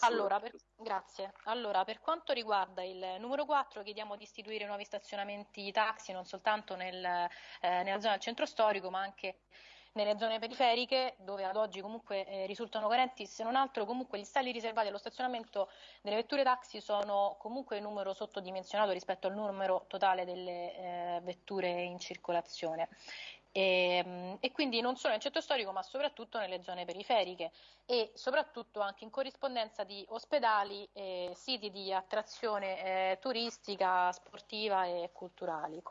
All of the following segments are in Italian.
Allora per, grazie. Allora, per quanto riguarda il numero 4, chiediamo di istituire nuovi stazionamenti taxi non soltanto nel, eh, nella zona del centro storico, ma anche nelle zone periferiche dove ad oggi comunque eh, risultano carenti, se non altro comunque gli stalli riservati allo stazionamento delle vetture taxi sono comunque in numero sottodimensionato rispetto al numero totale delle eh, vetture in circolazione. E, ehm, e, quindi non solo nel centro storico ma soprattutto nelle zone periferiche e soprattutto anche in corrispondenza di ospedali e siti di attrazione eh, turistica, sportiva e culturali.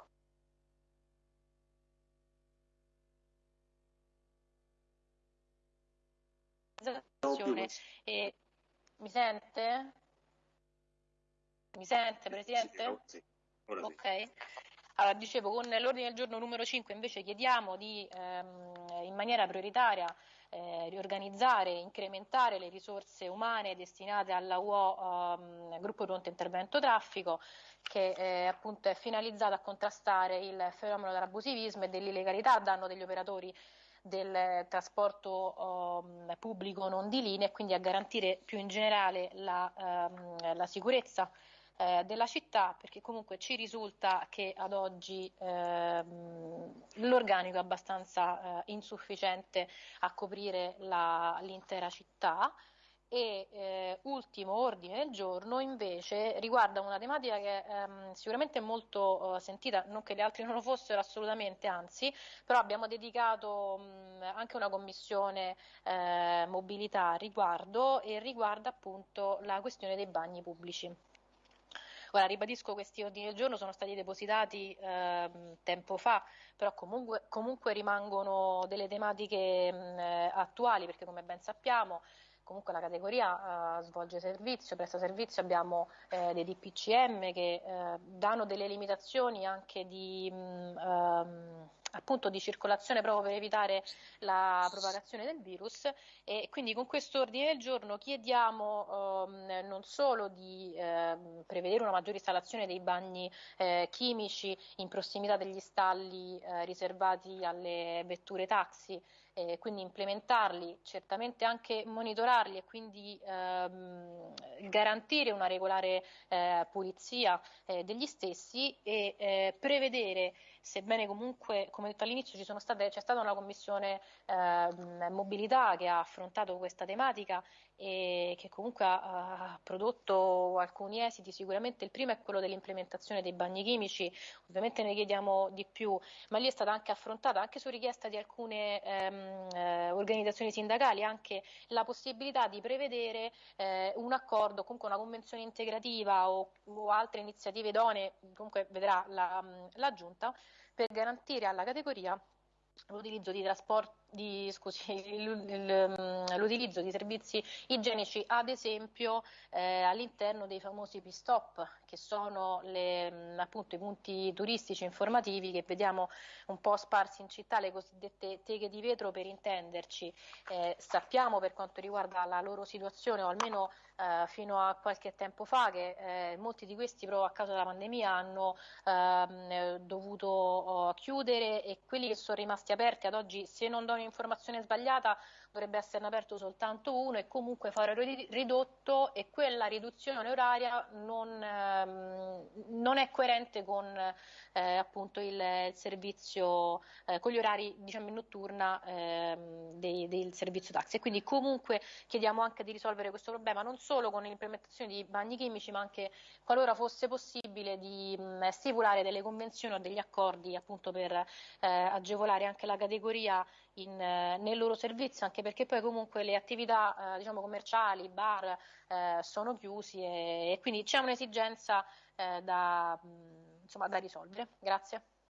E, mi sente? Mi sente Presidente? Sì, sì, ok. Allora, dicevo, con l'ordine del giorno numero 5 invece chiediamo di ehm, in maniera prioritaria eh, riorganizzare incrementare le risorse umane destinate alla UO ehm, Gruppo Pronto Intervento Traffico che eh, appunto è finalizzata a contrastare il fenomeno dell'abusivismo e dell'illegalità a danno degli operatori del trasporto um, pubblico non di linea e quindi a garantire più in generale la, um, la sicurezza eh, della città perché comunque ci risulta che ad oggi ehm, l'organico è abbastanza eh, insufficiente a coprire la, l'intera città e eh, ultimo ordine del giorno invece riguarda una tematica che ehm, sicuramente è molto eh, sentita, non che le altre non lo fossero assolutamente, anzi, però abbiamo dedicato mh, anche una commissione eh, mobilità a riguardo e riguarda appunto la questione dei bagni pubblici. Ora ribadisco questi ordini del giorno sono stati depositati eh, tempo fa, però comunque, comunque rimangono delle tematiche mh, attuali perché come ben sappiamo comunque la categoria uh, svolge servizio, presta servizio, abbiamo eh, dei DPCM che eh, danno delle limitazioni anche di, mh, um, appunto di circolazione proprio per evitare la propagazione del virus. E quindi con questo ordine del giorno chiediamo ehm, non solo di eh, prevedere una maggiore installazione dei bagni eh, chimici in prossimità degli stalli eh, riservati alle vetture taxi eh, quindi implementarli, certamente anche monitorarli e quindi ehm, garantire una regolare eh, pulizia eh, degli stessi e eh, prevedere, sebbene comunque, come detto all'inizio, state, c'è stata una commissione ehm, mobilità che ha affrontato questa tematica e che comunque ha, ha, prodotto alcuni esiti, sicuramente il primo è quello dell'implementazione dei bagni chimici, ovviamente ne chiediamo di più, ma lì è stata anche affrontata, anche su richiesta di alcune ehm, eh, organizzazioni sindacali, anche la possibilità di prevedere eh, un accordo, comunque una convenzione integrativa o, o altre iniziative idonee, comunque vedrà la, la Giunta, per garantire alla categoria l'utilizzo di di, scusi, mm, l'utilizzo di servizi igienici, ad esempio eh, all'interno dei famosi P-stop, che sono le, mm, appunto, i punti turistici informativi che vediamo un po' sparsi in città, le cosiddette teghe di vetro per intenderci. Eh, sappiamo per quanto riguarda la loro situazione, o almeno eh, fino a qualche tempo fa, che eh, molti di questi proprio a causa della pandemia hanno ehm, dovuto oh, chiudere e quelli che sono rimasti aperti ad oggi, se non do un'informazione sbagliata dovrebbe esserne aperto soltanto uno e comunque fare ridotto e quella riduzione oraria non, ehm, non è coerente con eh, appunto il, il servizio, eh, con gli orari diciamo in notturna ehm, dei, del servizio taxi. E quindi comunque chiediamo anche di risolvere questo problema non solo con l'implementazione di bagni chimici ma anche qualora fosse possibile di mh, stipulare delle convenzioni o degli accordi appunto per eh, agevolare anche la categoria in, eh, nel loro servizio, anche perché poi comunque le attività eh, diciamo, commerciali, bar eh, sono chiusi e, e, quindi c'è un'esigenza eh, da, insomma, da risolvere. Grazie.